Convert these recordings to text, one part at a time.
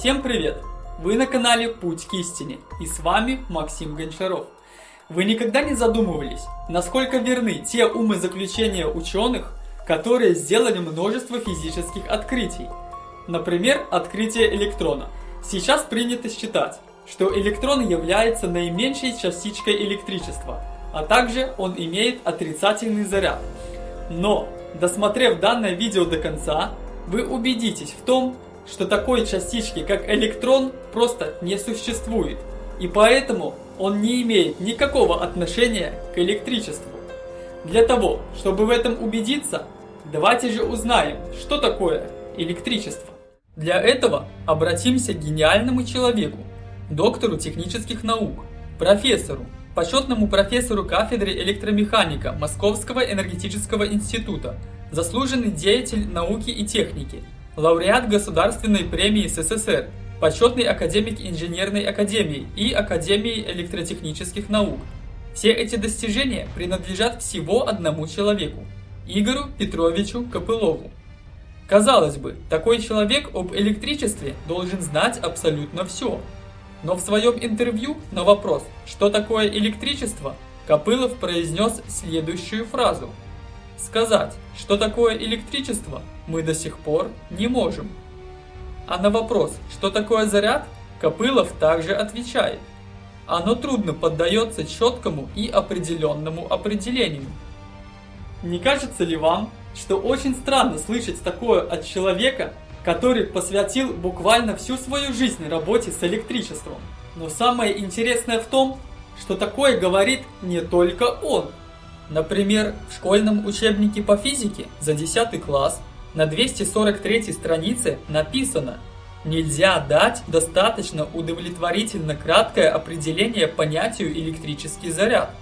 Всем привет! Вы на канале Путь к истине и с вами Максим Гончаров. Вы никогда не задумывались, насколько верны те умозаключения ученых, которые сделали множество физических открытий? Например, открытие электрона. Сейчас принято считать, что электрон является наименьшей частичкой электричества, а также он имеет отрицательный заряд. Но, досмотрев данное видео до конца, вы убедитесь в том, что такой частички, как электрон, просто не существует. И поэтому он не имеет никакого отношения к электричеству. Для того, чтобы в этом убедиться, давайте же узнаем, что такое электричество. Для этого обратимся к гениальному человеку, доктору технических наук, профессору, почетному профессору кафедры электромеханика Московского энергетического института, заслуженный деятель науки и техники, лауреат Государственной премии СССР, почетный академик Инженерной академии и Академии электротехнических наук. Все эти достижения принадлежат всего одному человеку – Игорю Петровичу Копылову. Казалось бы, такой человек об электричестве должен знать абсолютно все. Но в своем интервью на вопрос, что такое электричество, Копылов произнес следующую фразу. Сказать, что такое электричество, мы до сих пор не можем. А на вопрос, что такое заряд, Копылов также отвечает. Оно трудно поддается четкому и определенному определению. Не кажется ли вам, что очень странно слышать такое от человека, который посвятил буквально всю свою жизнь работе с электричеством? Но самое интересное в том, что такое говорит не только он. Например, в школьном учебнике по физике за 10 класс на 243 странице написано Нельзя дать достаточно удовлетворительно краткое определение понятию электрический заряд.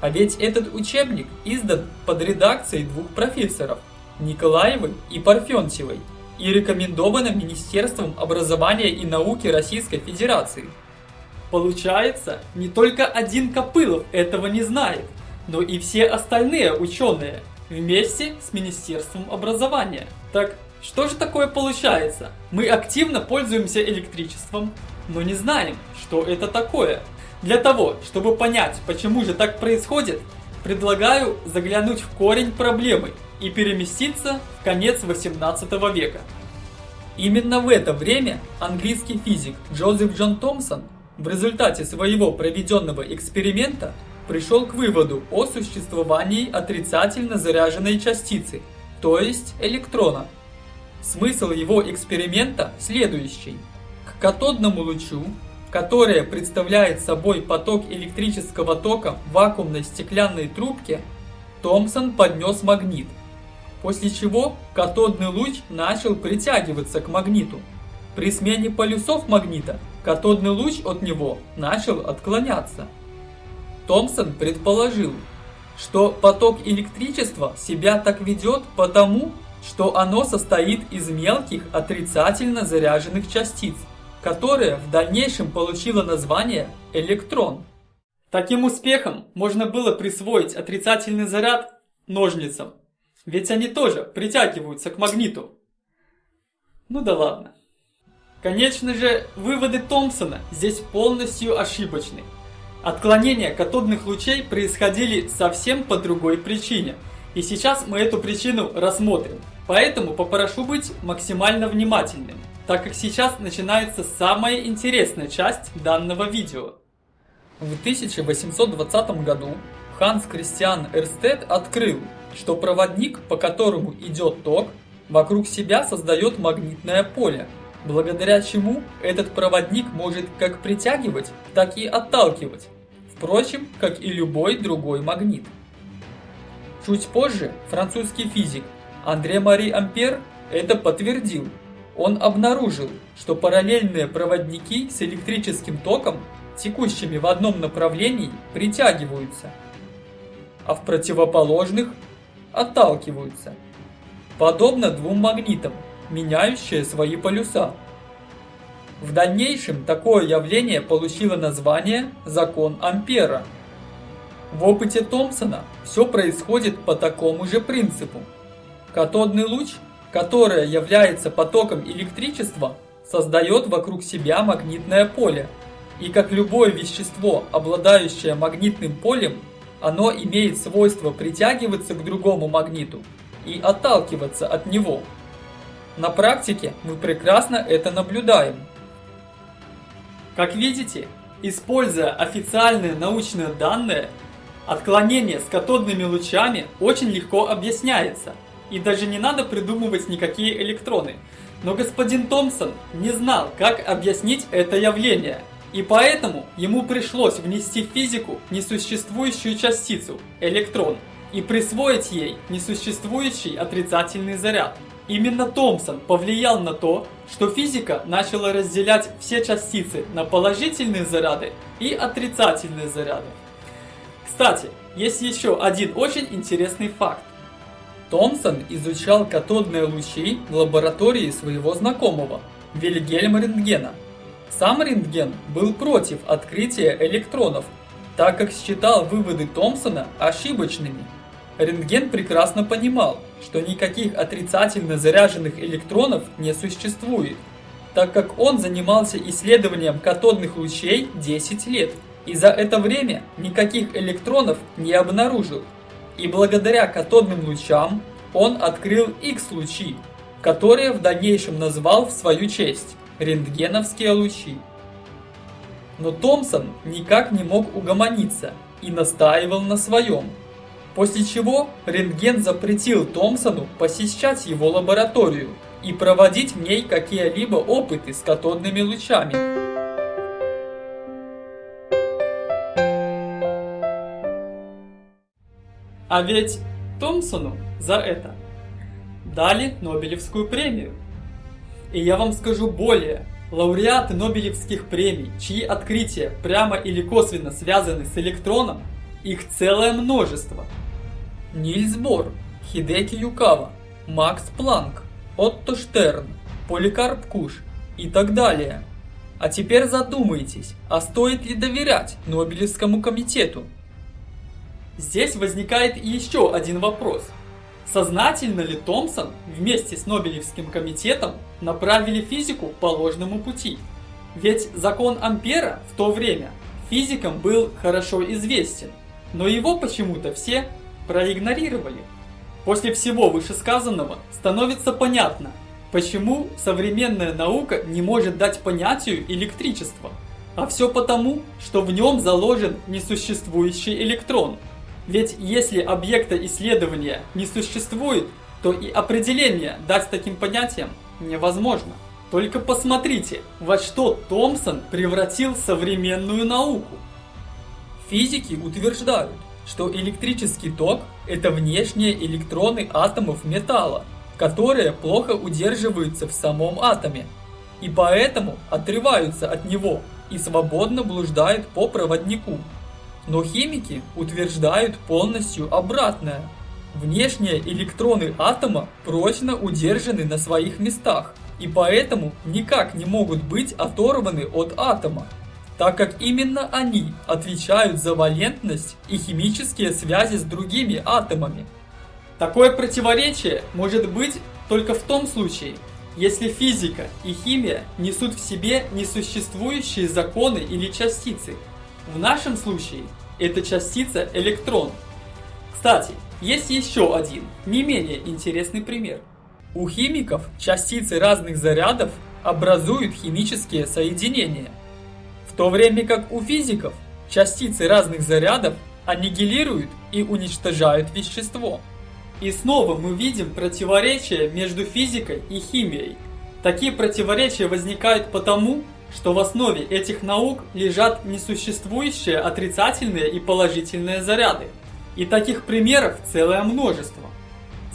А ведь этот учебник издан под редакцией двух профессоров Николаевой и Парфентьевой и рекомендовано Министерством образования и науки Российской Федерации. Получается, не только один Копылов этого не знает, но и все остальные ученые – вместе с Министерством образования. Так что же такое получается? Мы активно пользуемся электричеством, но не знаем, что это такое. Для того, чтобы понять, почему же так происходит, предлагаю заглянуть в корень проблемы и переместиться в конец 18 века. Именно в это время английский физик Джозеф Джон Томпсон в результате своего проведенного эксперимента пришел к выводу о существовании отрицательно заряженной частицы, то есть электрона. Смысл его эксперимента следующий. К катодному лучу, которое представляет собой поток электрического тока в вакуумной стеклянной трубке, Томпсон поднес магнит, после чего катодный луч начал притягиваться к магниту. При смене полюсов магнита катодный луч от него начал отклоняться. Томпсон предположил, что поток электричества себя так ведет потому, что оно состоит из мелких отрицательно заряженных частиц, которое в дальнейшем получило название электрон. Таким успехом можно было присвоить отрицательный заряд ножницам, ведь они тоже притягиваются к магниту. Ну да ладно. Конечно же, выводы Томпсона здесь полностью ошибочны. Отклонения катодных лучей происходили совсем по другой причине. И сейчас мы эту причину рассмотрим. Поэтому попрошу быть максимально внимательным, так как сейчас начинается самая интересная часть данного видео. В 1820 году Ханс Кристиан Эрстед открыл, что проводник, по которому идет ток, вокруг себя создает магнитное поле, благодаря чему этот проводник может как притягивать, так и отталкивать, впрочем, как и любой другой магнит. Чуть позже французский физик Андре Мари Ампер это подтвердил. Он обнаружил, что параллельные проводники с электрическим током, текущими в одном направлении, притягиваются, а в противоположных отталкиваются. Подобно двум магнитам, меняющие свои полюса. В дальнейшем такое явление получило название «закон Ампера». В опыте Томпсона все происходит по такому же принципу. Катодный луч, который является потоком электричества, создает вокруг себя магнитное поле. И как любое вещество, обладающее магнитным полем, оно имеет свойство притягиваться к другому магниту и отталкиваться от него. На практике мы прекрасно это наблюдаем. Как видите, используя официальные научные данные, отклонение с катодными лучами очень легко объясняется, и даже не надо придумывать никакие электроны. Но господин Томпсон не знал, как объяснить это явление, и поэтому ему пришлось внести в физику несуществующую частицу, электрон, и присвоить ей несуществующий отрицательный заряд. Именно Томпсон повлиял на то, что физика начала разделять все частицы на положительные заряды и отрицательные заряды. Кстати, есть еще один очень интересный факт. Томпсон изучал катодные лучи в лаборатории своего знакомого, Вильгельма Рентгена. Сам Рентген был против открытия электронов, так как считал выводы Томпсона ошибочными. Рентген прекрасно понимал, что никаких отрицательно заряженных электронов не существует, так как он занимался исследованием катодных лучей 10 лет и за это время никаких электронов не обнаружил. И благодаря катодным лучам он открыл X-лучи, которые в дальнейшем назвал в свою честь – рентгеновские лучи. Но Томпсон никак не мог угомониться и настаивал на своем – После чего рентген запретил Томпсону посещать его лабораторию и проводить в ней какие-либо опыты с катодными лучами. А ведь Томпсону за это дали Нобелевскую премию. И я вам скажу более, лауреаты Нобелевских премий, чьи открытия прямо или косвенно связаны с электроном, их целое множество – Нильс Бор, Хидеки Юкава, Макс Планк, Отто Штерн, Поликарп Куш и так далее. А теперь задумайтесь, а стоит ли доверять Нобелевскому комитету? Здесь возникает еще один вопрос. Сознательно ли Томпсон вместе с Нобелевским комитетом направили физику по ложному пути? Ведь закон Ампера в то время физикам был хорошо известен, но его почему-то все проигнорировали. После всего вышесказанного становится понятно, почему современная наука не может дать понятию электричества. А все потому, что в нем заложен несуществующий электрон. Ведь если объекта исследования не существует, то и определение дать таким понятиям невозможно. Только посмотрите, во что Томпсон превратил современную науку. Физики утверждают, что электрический ток – это внешние электроны атомов металла, которые плохо удерживаются в самом атоме, и поэтому отрываются от него и свободно блуждают по проводнику. Но химики утверждают полностью обратное. Внешние электроны атома прочно удержаны на своих местах, и поэтому никак не могут быть оторваны от атома так как именно они отвечают за валентность и химические связи с другими атомами. Такое противоречие может быть только в том случае, если физика и химия несут в себе несуществующие законы или частицы. В нашем случае это частица электрон. Кстати, есть еще один, не менее интересный пример. У химиков частицы разных зарядов образуют химические соединения – в то время как у физиков частицы разных зарядов аннигилируют и уничтожают вещество. И снова мы видим противоречие между физикой и химией. Такие противоречия возникают потому, что в основе этих наук лежат несуществующие отрицательные и положительные заряды. И таких примеров целое множество.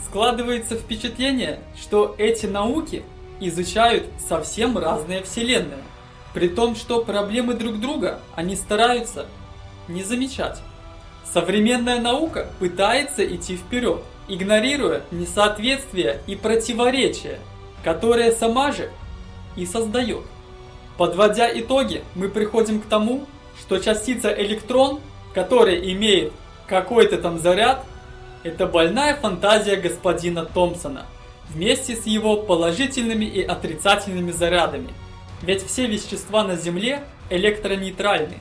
Складывается впечатление, что эти науки изучают совсем разные вселенные. При том, что проблемы друг друга они стараются не замечать. Современная наука пытается идти вперед, игнорируя несоответствия и противоречия, которые сама же и создает. Подводя итоги, мы приходим к тому, что частица электрон, которая имеет какой-то там заряд, это больная фантазия господина Томпсона, вместе с его положительными и отрицательными зарядами – Ведь все вещества на Земле электронейтральны.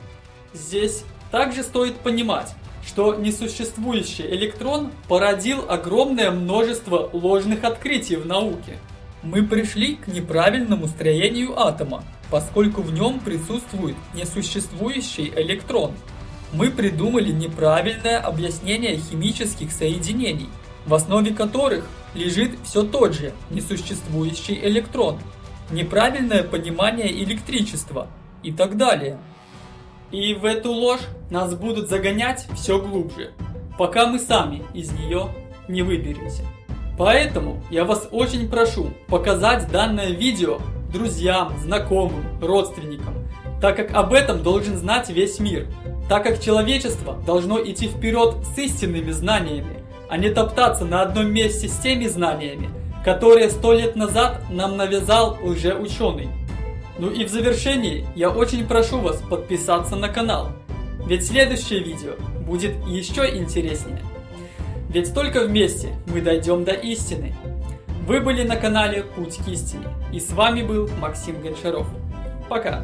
Здесь также стоит понимать, что несуществующий электрон породил огромное множество ложных открытий в науке. Мы пришли к неправильному строению атома, поскольку в нем присутствует несуществующий электрон. Мы придумали неправильное объяснение химических соединений, в основе которых лежит все тот же несуществующий электрон, неправильное понимание электричества и так далее. И в эту ложь нас будут загонять все глубже, пока мы сами из нее не выберемся. Поэтому я вас очень прошу показать данное видео друзьям, знакомым, родственникам, так как об этом должен знать весь мир, так как человечество должно идти вперед с истинными знаниями, а не топтаться на одном месте с теми знаниями, которые сто лет назад нам навязал лжеученый. Ну и в завершении я очень прошу вас подписаться на канал, ведь следующее видео будет еще интереснее. Ведь только вместе мы дойдем до истины. Вы были на канале Путь к истине, и с вами был Максим Гончаров. Пока!